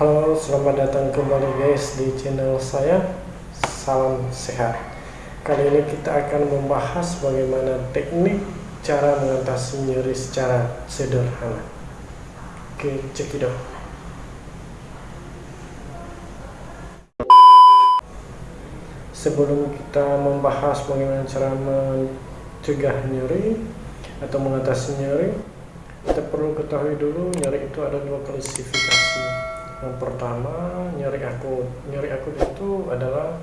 Halo, selamat datang kembali guys di channel saya. Salam sehat. Kali ini kita akan membahas bagaimana teknik cara mengatasi nyeri secara sederhana. Oke, cekidot. Sebelum kita membahas bagaimana cara mencegah nyeri atau mengatasi nyeri, kita perlu ketahui dulu nyeri itu ada dua klasifikasi yang pertama nyeri akut. Nyeri akut itu adalah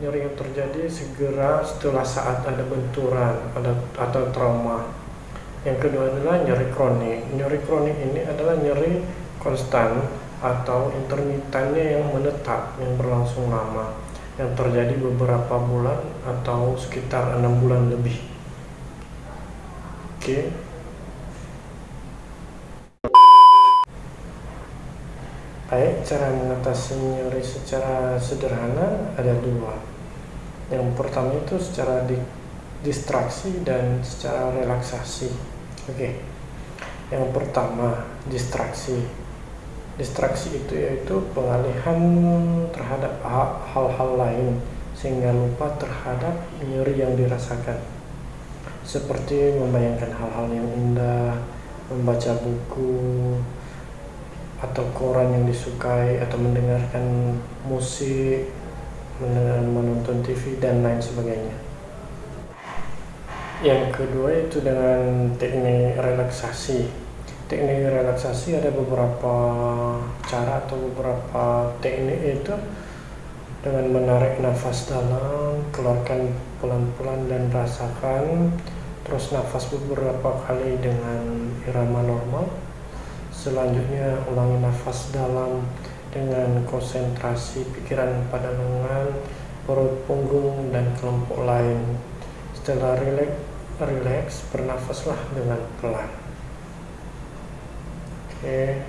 nyeri yang terjadi segera setelah saat ada benturan ada atau trauma. Yang kedua adalah nyeri kronik. Nyeri kronik ini adalah nyeri konstan atau intermitannya yang menetap yang berlangsung lama yang terjadi beberapa bulan atau sekitar enam bulan lebih. Oke. okay. Baik, cara mengatasi nyeri secara sederhana ada dua. Yang pertama itu secara di, distraksi dan secara relaksasi. Oke. Yang pertama, distraksi. Distraksi itu yaitu pengalihan terhadap hal-hal lain sehingga lupa terhadap nyeri yang dirasakan. Seperti membayangkan hal-hal yang indah, membaca buku, atau koran yang disukai atau mendengarkan musik mendengar menonton TV dan lain sebagainya. Yang kedua itu dengan teknik relaksasi. Teknik relaksasi ada beberapa cara atau beberapa teknik itu dengan menarik nafas dalam keluarkan pelan-pelan dan rasakan terus nafas beberapa kali dengan irama normal Selanjutnya ulangi nafas dalam dengan konsentrasi pikiran pada lengan, perut, punggung, dan kelompok lain. Setelah rileks, rileks bernafaslah dengan pelan. Oke.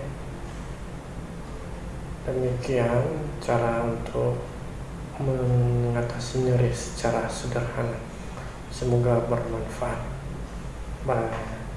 Demikian cara untuk mengatasi nyeri secara sederhana. Semoga bermanfaat. Bye.